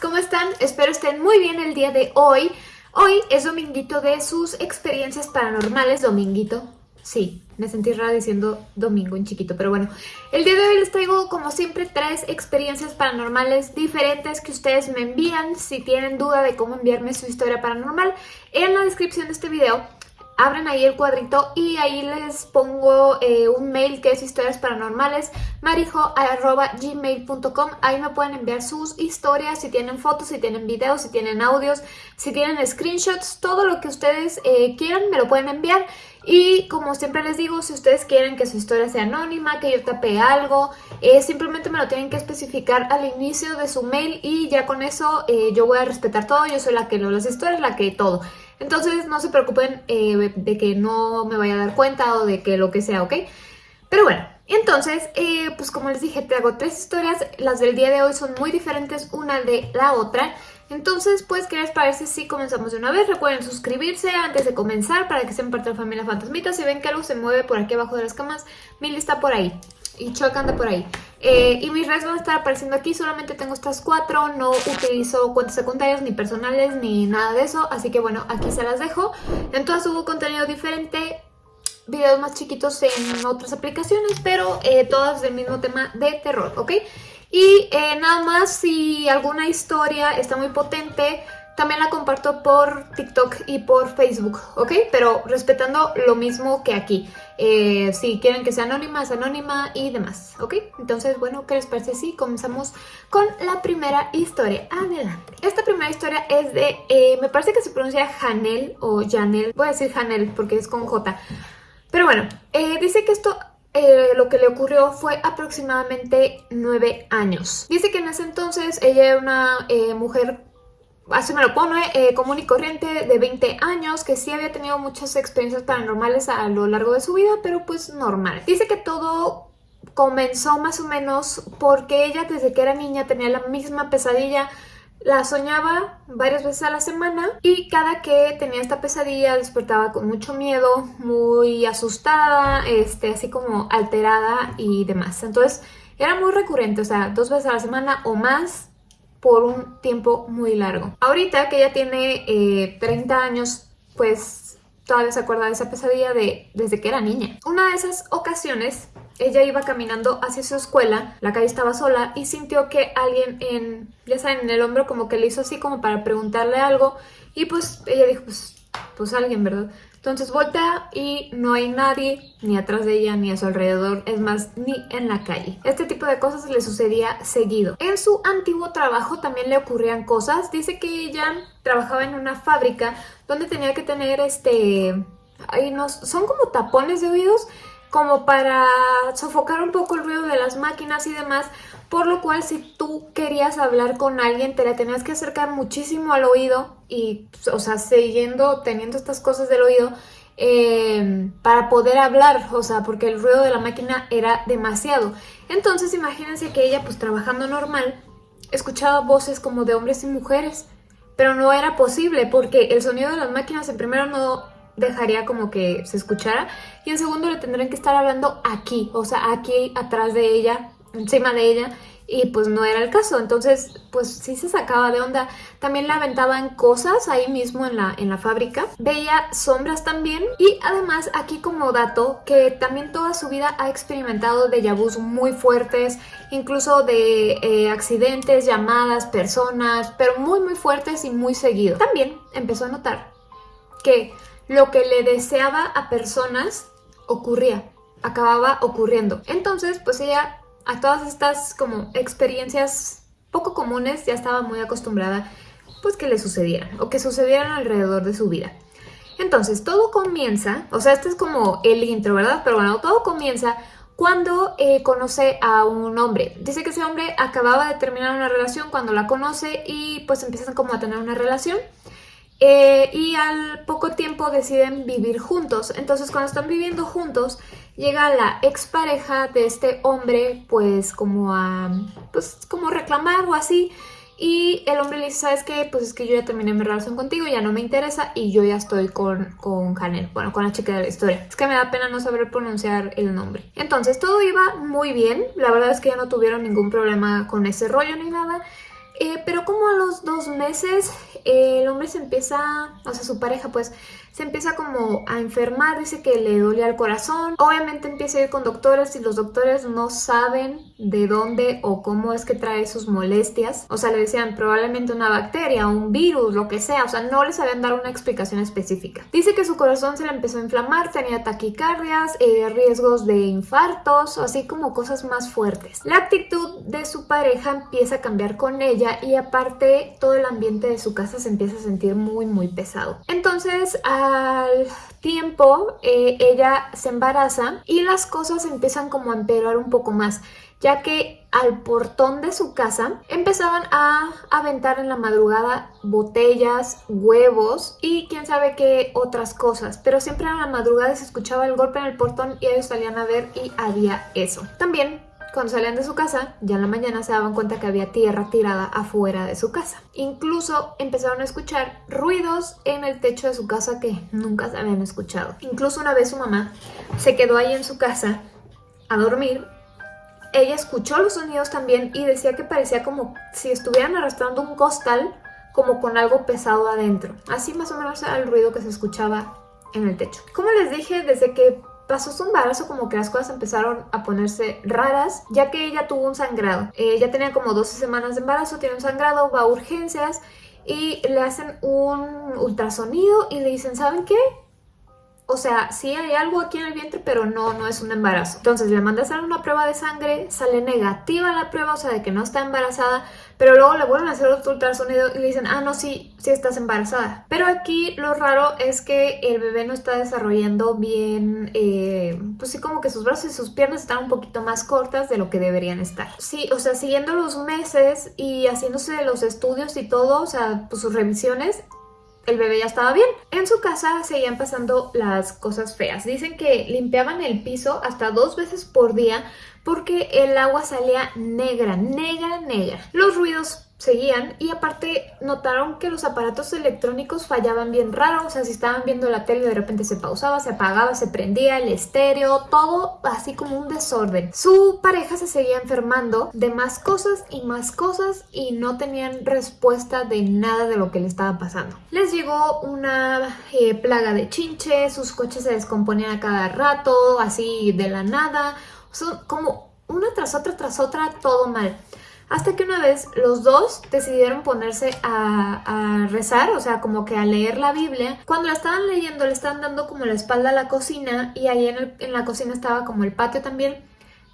¿cómo están? Espero estén muy bien el día de hoy. Hoy es dominguito de sus experiencias paranormales, dominguito. Sí, me sentí rara diciendo domingo en chiquito, pero bueno. El día de hoy les traigo, como siempre, tres experiencias paranormales diferentes que ustedes me envían. Si tienen duda de cómo enviarme su historia paranormal, en la descripción de este video abren ahí el cuadrito y ahí les pongo eh, un mail que es historias paranormales marijo.gmail.com ahí me pueden enviar sus historias, si tienen fotos, si tienen videos, si tienen audios, si tienen screenshots, todo lo que ustedes eh, quieran me lo pueden enviar. Y como siempre les digo, si ustedes quieren que su historia sea anónima, que yo tape algo, eh, simplemente me lo tienen que especificar al inicio de su mail y ya con eso yo voy a respetar todo, yo soy la que leo las historias, la que todo. Entonces no se preocupen eh, de que no me vaya a dar cuenta o de que lo que sea, ¿ok? Pero bueno, entonces, eh, pues como les dije, te hago tres historias. Las del día de hoy son muy diferentes una de la otra. Entonces, pues, ¿qué les parece si comenzamos de una vez? Recuerden suscribirse antes de comenzar para que sean parte de la familia Fantasmita. Si ven que algo se mueve por aquí abajo de las camas, mi lista por ahí y Chuck anda por ahí. Eh, y mis redes van a estar apareciendo aquí, solamente tengo estas cuatro, no utilizo cuentas secundarias ni personales ni nada de eso, así que bueno, aquí se las dejo. En todas subo contenido diferente, videos más chiquitos en otras aplicaciones, pero eh, todas del mismo tema de terror, ¿ok? Y eh, nada más, si alguna historia está muy potente, también la comparto por TikTok y por Facebook, ¿ok? Pero respetando lo mismo que aquí. Eh, si quieren que sea anónima, es anónima y demás, ¿ok? Entonces, bueno, ¿qué les parece si comenzamos con la primera historia? Adelante. Esta primera historia es de, eh, me parece que se pronuncia Janel o Janel. Voy a decir Janel porque es con J. Pero bueno, eh, dice que esto lo que le ocurrió fue aproximadamente nueve años. Dice que en ese entonces ella era una mujer así me lo pone, eh, común y corriente de 20 años, que sí había tenido muchas experiencias paranormales a lo largo de su vida, pero pues normal. Dice que todo comenzó más o menos porque ella desde que era niña tenía la misma pesadilla, la soñaba varias veces a la semana y cada que tenía esta pesadilla despertaba con mucho miedo, muy asustada, este, así como alterada y demás. Entonces era muy recurrente, o sea, dos veces a la semana o más por un tiempo muy largo. Ahorita que ella tiene 30 eh, años, pues todavía se acuerda de esa pesadilla de desde que era niña. Una de esas ocasiones, ella iba caminando hacia su escuela, la calle estaba sola y sintió que alguien en, ya saben, en el hombro como que le hizo así como para preguntarle algo y pues ella dijo, pues, pues alguien, ¿verdad? Entonces voltea y no hay nadie ni atrás de ella ni a su alrededor, es más, ni en la calle. Este tipo de cosas le sucedía seguido. En su antiguo trabajo también le ocurrían cosas. Dice que ella trabajaba en una fábrica donde tenía que tener este... Ahí nos, son como tapones de oídos como para sofocar un poco el ruido de las máquinas y demás, por lo cual si tú querías hablar con alguien te la tenías que acercar muchísimo al oído y, o sea, siguiendo, teniendo estas cosas del oído eh, para poder hablar, o sea, porque el ruido de la máquina era demasiado. Entonces imagínense que ella pues trabajando normal escuchaba voces como de hombres y mujeres, pero no era posible porque el sonido de las máquinas en primero no dejaría como que se escuchara y en segundo le tendrían que estar hablando aquí, o sea, aquí atrás de ella, encima de ella y pues no era el caso, entonces pues sí se sacaba de onda. También le aventaban cosas ahí mismo en la, en la fábrica, veía sombras también y además aquí como dato que también toda su vida ha experimentado de vus muy fuertes, incluso de eh, accidentes, llamadas, personas, pero muy muy fuertes y muy seguido. También empezó a notar que lo que le deseaba a personas ocurría, acababa ocurriendo. Entonces, pues ella a todas estas como experiencias poco comunes ya estaba muy acostumbrada pues que le sucedieran o que sucedieran alrededor de su vida. Entonces, todo comienza, o sea, este es como el intro, ¿verdad? Pero bueno, todo comienza cuando eh, conoce a un hombre. Dice que ese hombre acababa de terminar una relación cuando la conoce y pues empiezan como a tener una relación. Eh, y al poco tiempo deciden vivir juntos. Entonces cuando están viviendo juntos, llega la expareja de este hombre pues como a pues como reclamar o así. Y el hombre le dice, ¿sabes qué? Pues es que yo ya terminé mi relación contigo, ya no me interesa y yo ya estoy con, con Hanel, bueno, con la chica de la historia. Es que me da pena no saber pronunciar el nombre. Entonces todo iba muy bien, la verdad es que ya no tuvieron ningún problema con ese rollo ni nada. Eh, pero como a los dos meses el hombre se empieza, o sea su pareja pues se empieza como a enfermar, dice que le dolía el corazón. Obviamente empieza a ir con doctores y los doctores no saben de dónde o cómo es que trae sus molestias. O sea, le decían probablemente una bacteria, un virus, lo que sea. O sea, no les habían dado una explicación específica. Dice que su corazón se le empezó a inflamar, tenía taquicardias, eh, riesgos de infartos, así como cosas más fuertes. La actitud de su pareja empieza a cambiar con ella y aparte todo el ambiente de su casa se empieza a sentir muy muy pesado. Entonces, al tiempo eh, ella se embaraza y las cosas empiezan como a empeorar un poco más ya que al portón de su casa empezaban a aventar en la madrugada botellas, huevos y quién sabe qué otras cosas. Pero siempre a la madrugada se escuchaba el golpe en el portón y ellos salían a ver y había eso. También cuando salían de su casa, ya en la mañana se daban cuenta que había tierra tirada afuera de su casa. Incluso empezaron a escuchar ruidos en el techo de su casa que nunca se habían escuchado. Incluso una vez su mamá se quedó ahí en su casa a dormir ella escuchó los sonidos también y decía que parecía como si estuvieran arrastrando un costal como con algo pesado adentro. Así más o menos era el ruido que se escuchaba en el techo. Como les dije, desde que pasó su embarazo como que las cosas empezaron a ponerse raras, ya que ella tuvo un sangrado. Ella eh, tenía como 12 semanas de embarazo, tiene un sangrado, va a urgencias y le hacen un ultrasonido y le dicen, ¿saben qué? O sea, sí hay algo aquí en el vientre, pero no, no es un embarazo. Entonces le manda a hacer una prueba de sangre, sale negativa la prueba, o sea, de que no está embarazada, pero luego le vuelven a hacer otro ultrasonido y le dicen, ah, no, sí, sí estás embarazada. Pero aquí lo raro es que el bebé no está desarrollando bien, eh, pues sí, como que sus brazos y sus piernas están un poquito más cortas de lo que deberían estar. Sí, o sea, siguiendo los meses y haciéndose los estudios y todo, o sea, pues sus revisiones, el bebé ya estaba bien. En su casa seguían pasando las cosas feas. Dicen que limpiaban el piso hasta dos veces por día porque el agua salía negra, negra, negra. Los ruidos seguían y aparte notaron que los aparatos electrónicos fallaban bien raro, o sea, si estaban viendo la tele de repente se pausaba, se apagaba, se prendía el estéreo, todo así como un desorden. Su pareja se seguía enfermando de más cosas y más cosas y no tenían respuesta de nada de lo que le estaba pasando. Les llegó una eh, plaga de chinche, sus coches se descomponían a cada rato, así de la nada, son como una tras otra tras otra, todo mal. Hasta que una vez los dos decidieron ponerse a, rezar, o sea, como que a leer la Biblia. Cuando la estaban leyendo, le estaban dando como la espalda a la cocina y ahí en, la cocina estaba como el patio también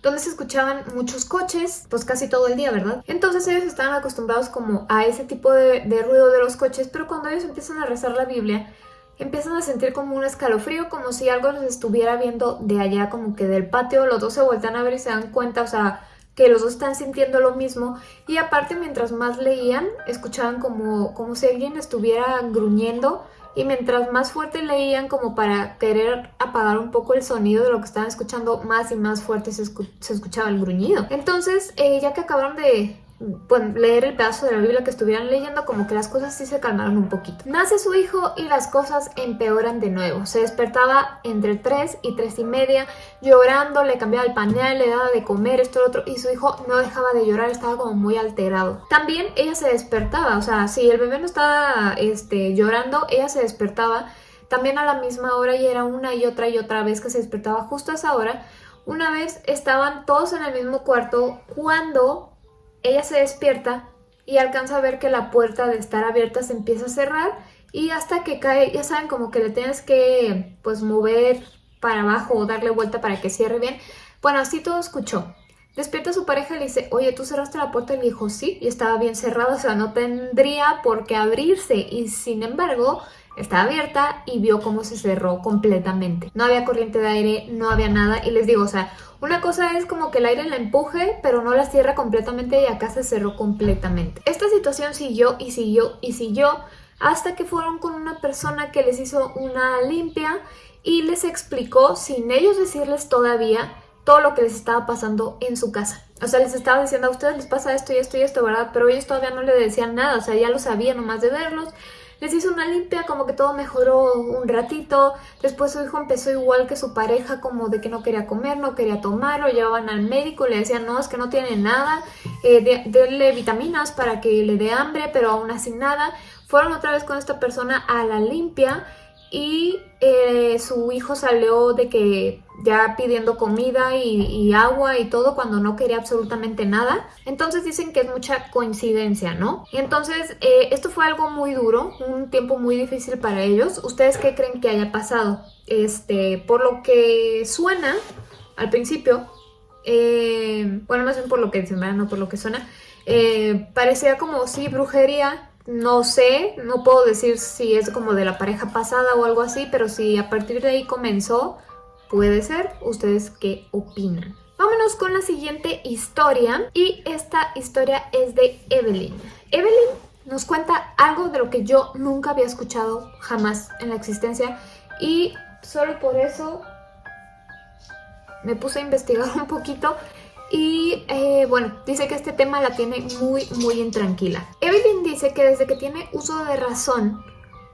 donde se escuchaban muchos coches, pues casi todo el día, ¿verdad? Entonces ellos estaban acostumbrados como a ese tipo de, de, ruido de los coches, pero cuando ellos empiezan a rezar la Biblia, empiezan a sentir como un escalofrío, como si algo los estuviera viendo de allá, como que del patio, los dos se vueltan a ver y se dan cuenta, o sea, que los dos están sintiendo lo mismo y aparte mientras más leían escuchaban como, como si alguien estuviera gruñendo y mientras más fuerte leían como para querer apagar un poco el sonido de lo que estaban escuchando más y más fuerte se, escuchaba el gruñido. Entonces eh, ya que acabaron de, leer el pedazo de la Biblia que estuvieran leyendo, como que las cosas sí se calmaron un poquito. Nace su hijo y las cosas empeoran de nuevo. Se despertaba entre 3 y 3 y media, llorando, le cambiaba el pañal, le daba de comer, esto lo otro, y su hijo no dejaba de llorar, estaba como muy alterado. También ella se despertaba, o sea, si el bebé no estaba este, llorando, ella se despertaba también a la misma hora y era una y otra y otra vez que se despertaba justo a esa hora. Una vez estaban todos en el mismo cuarto cuando ella se despierta y alcanza a ver que la puerta de estar abierta se empieza a cerrar y hasta que cae, ya saben, como que le tienes que pues mover para abajo o darle vuelta para que cierre bien. Bueno, así todo escuchó. Despierta a su pareja y le dice, oye, ¿tú cerraste la puerta? Y le dijo, sí, y estaba bien cerrada, o sea, no tendría por qué abrirse. Y sin embargo, estaba abierta y vio cómo se cerró completamente. No había corriente de aire, no había nada. Y les digo, o sea, una cosa es como que el aire la empuje, pero no la cierra completamente y acá se cerró completamente. Esta situación siguió y siguió y siguió hasta que fueron con una persona que les hizo una limpia y les explicó, sin ellos decirles todavía, todo lo que les estaba pasando en su casa. O sea, les estaba diciendo a ustedes les pasa esto y esto y esto, ¿verdad? Pero ellos todavía no le decían nada, o sea, ya lo sabían nomás de verlos. Les hizo una limpia, como que todo mejoró un ratito. Después su hijo empezó igual que su pareja, como de que no quería comer, no quería tomar, llevaban al médico, le decían, no, es que no tiene nada, eh, denle vitaminas para que le dé hambre, pero aún así nada. Fueron otra vez con esta persona a la limpia y eh, su hijo salió de que ya pidiendo comida y, agua y todo cuando no quería absolutamente nada. Entonces dicen que es mucha coincidencia, ¿no? Y entonces eh, esto fue algo muy duro, un tiempo muy difícil para ellos. ¿Ustedes qué creen que haya pasado? Este, por lo que suena al principio, eh, bueno, más bien por lo que dicen, no por lo que suena, parecía como si brujería no sé, no puedo decir si es como de la pareja pasada o algo así, pero si a partir de ahí comenzó, puede ser. ¿Ustedes qué opinan? Vámonos con la siguiente historia y esta historia es de Evelyn. Evelyn nos cuenta algo de lo que yo nunca había escuchado jamás en la existencia y solo por eso me puse a investigar un poquito y eh, bueno, dice que este tema la tiene muy, muy intranquila. Evelyn dice que desde que tiene uso de razón,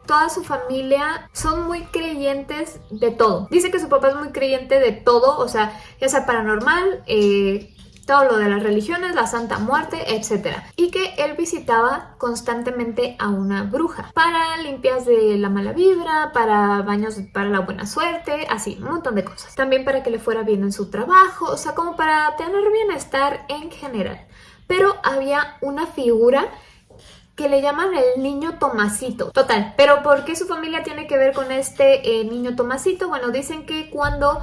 toda su familia son muy creyentes de todo. Dice que su papá es muy creyente de todo, o sea, ya sea paranormal, eh, todo lo de las religiones, la Santa Muerte, etc. Y que él visitaba constantemente a una bruja para limpias de la mala vibra, para baños para la buena suerte, así, un montón de cosas. También para que le fuera bien en su trabajo, o sea, como para tener bienestar en general. Pero había una figura que le llaman el niño Tomasito. Total, pero ¿por qué su familia tiene que ver con este eh, niño Tomasito? Bueno, dicen que cuando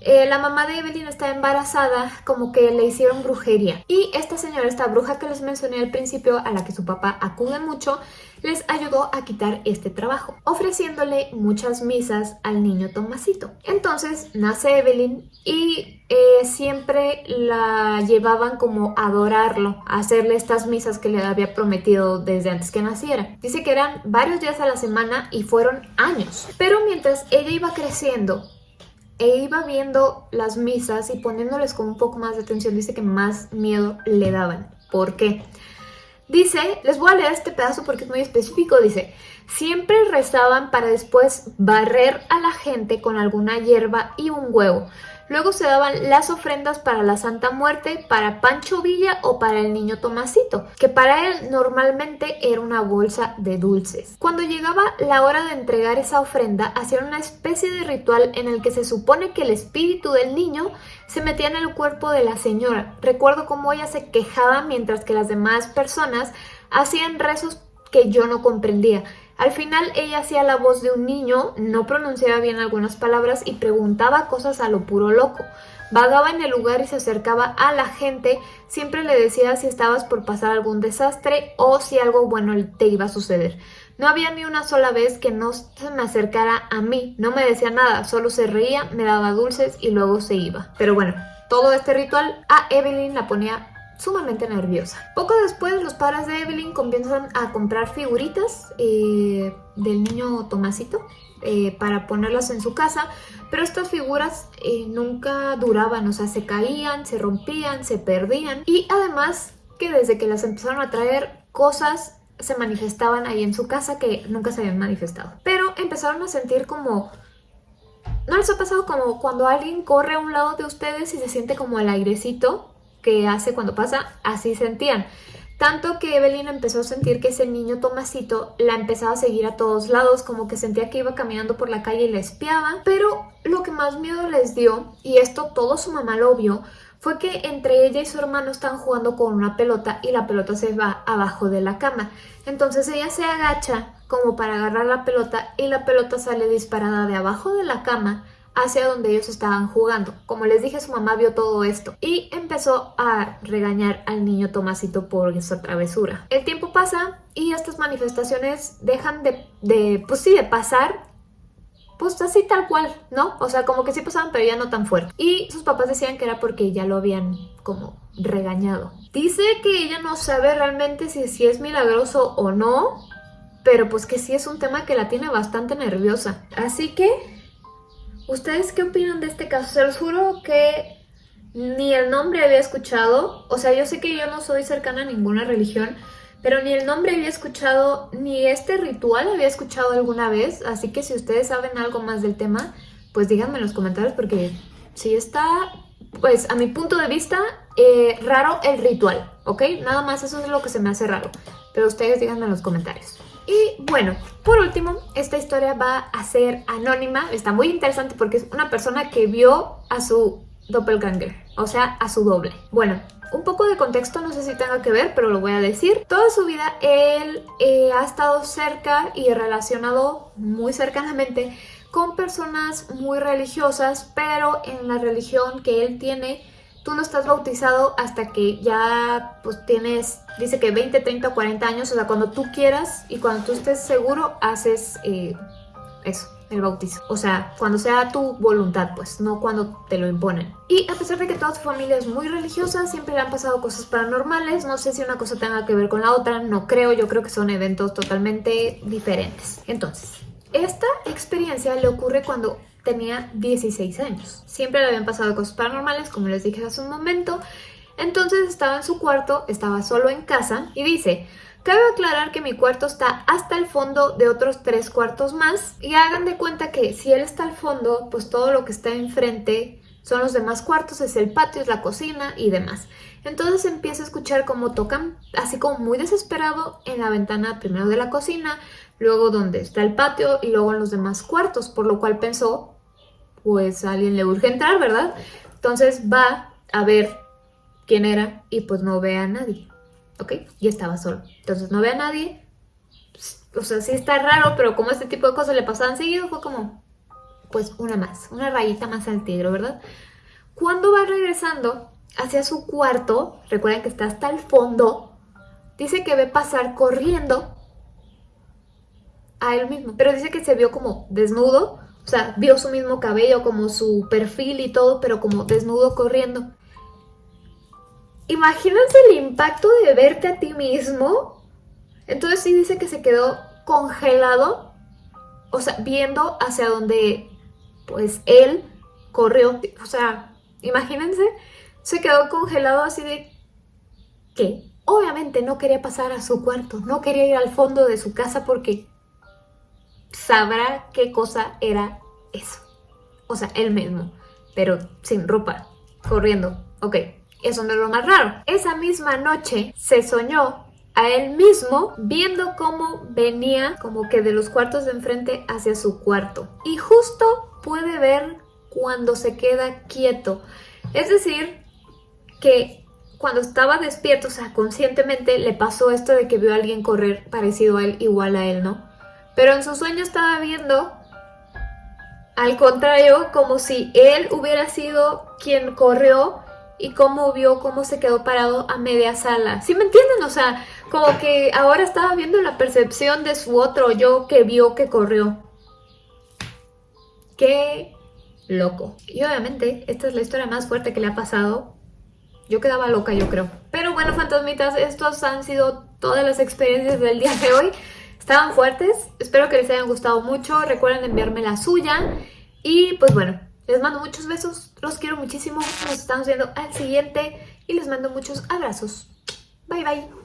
eh, la mamá de Evelyn está embarazada, como que le hicieron brujería. Y esta señora, esta bruja que les mencioné al principio, a la que su papá acude mucho, les ayudó a quitar este trabajo, ofreciéndole muchas misas al niño Tomasito. Entonces nace Evelyn y eh, siempre la llevaban como a adorarlo, a hacerle estas misas que le había prometido desde antes que naciera. Dice que eran varios días a la semana y fueron años. Pero mientras ella iba creciendo, e iba viendo las misas y poniéndoles con un poco más de atención, dice que más miedo le daban. ¿Por qué? Dice, les voy a leer este pedazo porque es muy específico, dice, siempre rezaban para después barrer a la gente con alguna hierba y un huevo. Luego se daban las ofrendas para la Santa Muerte, para Pancho Villa o para el niño Tomasito, que para él normalmente era una bolsa de dulces. Cuando llegaba la hora de entregar esa ofrenda, hacían una especie de ritual en el que se supone que el espíritu del niño se metía en el cuerpo de la señora. Recuerdo cómo ella se quejaba mientras que las demás personas hacían rezos que yo no comprendía. Al final ella hacía la voz de un niño, no pronunciaba bien algunas palabras y preguntaba cosas a lo puro loco. Vagaba en el lugar y se acercaba a la gente, siempre le decía si estabas por pasar algún desastre o si algo bueno te iba a suceder. No había ni una sola vez que no se me acercara a mí, no me decía nada, solo se reía, me daba dulces y luego se iba. Pero bueno, todo este ritual a Evelyn la ponía sumamente nerviosa. Poco después los padres de Evelyn comienzan a comprar figuritas eh, del niño Tomasito eh, para ponerlas en su casa, pero estas figuras eh, nunca duraban, o sea, se caían, se rompían, se perdían y además que desde que las empezaron a traer cosas se manifestaban ahí en su casa que nunca se habían manifestado. Pero empezaron a sentir como... ¿No les ha pasado como cuando alguien corre a un lado de ustedes y se siente como el airecito? Que hace cuando pasa, así sentían. Tanto que Evelyn empezó a sentir que ese niño Tomasito la empezaba a seguir a todos lados, como que sentía que iba caminando por la calle y le espiaba. Pero lo que más miedo les dio, y esto todo su mamá lo vio, fue que entre ella y su hermano están jugando con una pelota y la pelota se va abajo de la cama. Entonces ella se agacha como para agarrar la pelota y la pelota sale disparada de abajo de la cama hacia donde ellos estaban jugando. Como les dije, su mamá vio todo esto y empezó a regañar al niño Tomasito por esa travesura. El tiempo pasa y estas manifestaciones dejan de, de pues sí, de pasar pues así tal cual, ¿no? O sea, como que sí pasaban, pero ya no tan fuerte. Y sus papás decían que era porque ya lo habían como regañado. Dice que ella no sabe realmente si, si es milagroso o no, pero pues que sí es un tema que la tiene bastante nerviosa. Así que ¿Ustedes qué opinan de este caso? Se los juro que ni el nombre había escuchado. O sea, yo sé que yo no soy cercana a ninguna religión, pero ni el nombre había escuchado, ni este ritual había escuchado alguna vez, así que si ustedes saben algo más del tema, pues díganme en los comentarios porque si está, pues a mi punto de vista, eh, raro el ritual, ¿ok? Nada más eso es lo que se me hace raro, pero ustedes díganme en los comentarios. Y bueno, por último, esta historia va a ser anónima, está muy interesante porque es una persona que vio a su doppelganger, o sea, a su doble. Bueno, un poco de contexto, no sé si tenga que ver, pero lo voy a decir. Toda su vida él eh, ha estado cerca y relacionado muy cercanamente con personas muy religiosas, pero en la religión que él tiene, tú no estás bautizado hasta que ya pues tienes, dice que 20, 30 40 años, o sea, cuando tú quieras y cuando tú estés seguro, haces eh, eso el bautizo. O sea, cuando sea tu voluntad, pues, no cuando te lo imponen. Y a pesar de que toda su familia es muy religiosa, siempre le han pasado cosas paranormales. No sé si una cosa tenga que ver con la otra, no creo. Yo creo que son eventos totalmente diferentes. Entonces, esta experiencia le ocurre cuando tenía 16 años. Siempre le habían pasado cosas paranormales, como les dije hace un momento. Entonces estaba en su cuarto, estaba solo en casa y dice... Cabe aclarar que mi cuarto está hasta el fondo de otros tres cuartos más y hagan de cuenta que si él está al fondo, pues todo lo que está enfrente son los demás cuartos, es el patio, es la cocina y demás. Entonces empieza a escuchar cómo tocan, así como muy desesperado, en la ventana primero de la cocina, luego donde está el patio y luego en los demás cuartos, por lo cual pensó, pues a alguien le urge entrar, ¿verdad? Entonces va a ver quién era y pues no ve a nadie. ¿ok? Y estaba solo. Entonces no ve a nadie. O sea, sí está raro, pero como este tipo de cosas le pasaban seguido, fue como, pues una más, una rayita más al tigre, ¿verdad? Cuando va regresando hacia su cuarto, recuerden que está hasta el fondo, dice que ve pasar corriendo a él mismo, pero dice que se vio como desnudo, o sea, vio su mismo cabello, como su perfil y todo, pero como desnudo corriendo. Imagínense el impacto de verte a ti mismo. Entonces sí dice que se quedó congelado, o sea, viendo hacia donde pues él corrió. O sea, imagínense, se quedó congelado así de que obviamente no quería pasar a su cuarto, no quería ir al fondo de su casa porque sabrá qué cosa era eso. O sea, él mismo, pero sin ropa, corriendo. Ok, eso no es lo más raro. Esa misma noche se soñó a él mismo viendo cómo venía como que de los cuartos de enfrente hacia su cuarto. Y justo puede ver cuando se queda quieto. Es decir, que cuando estaba despierto, o sea, conscientemente le pasó esto de que vio a alguien correr parecido a él, igual a él, ¿no? Pero en su sueño estaba viendo, al contrario, como si él hubiera sido quien corrió y cómo vio cómo se quedó parado a media sala. ¿Sí me entienden? O sea, como que ahora estaba viendo la percepción de su otro yo que vio que corrió. Qué loco. Y obviamente esta es la historia más fuerte que le ha pasado. Yo quedaba loca, yo creo. Pero bueno, fantasmitas, estos han sido todas las experiencias del día de hoy. Estaban fuertes, espero que les hayan gustado mucho. Recuerden enviarme la suya. Y pues bueno, les mando muchos besos, los quiero muchísimo, nos estamos viendo al siguiente y les mando muchos abrazos. Bye bye.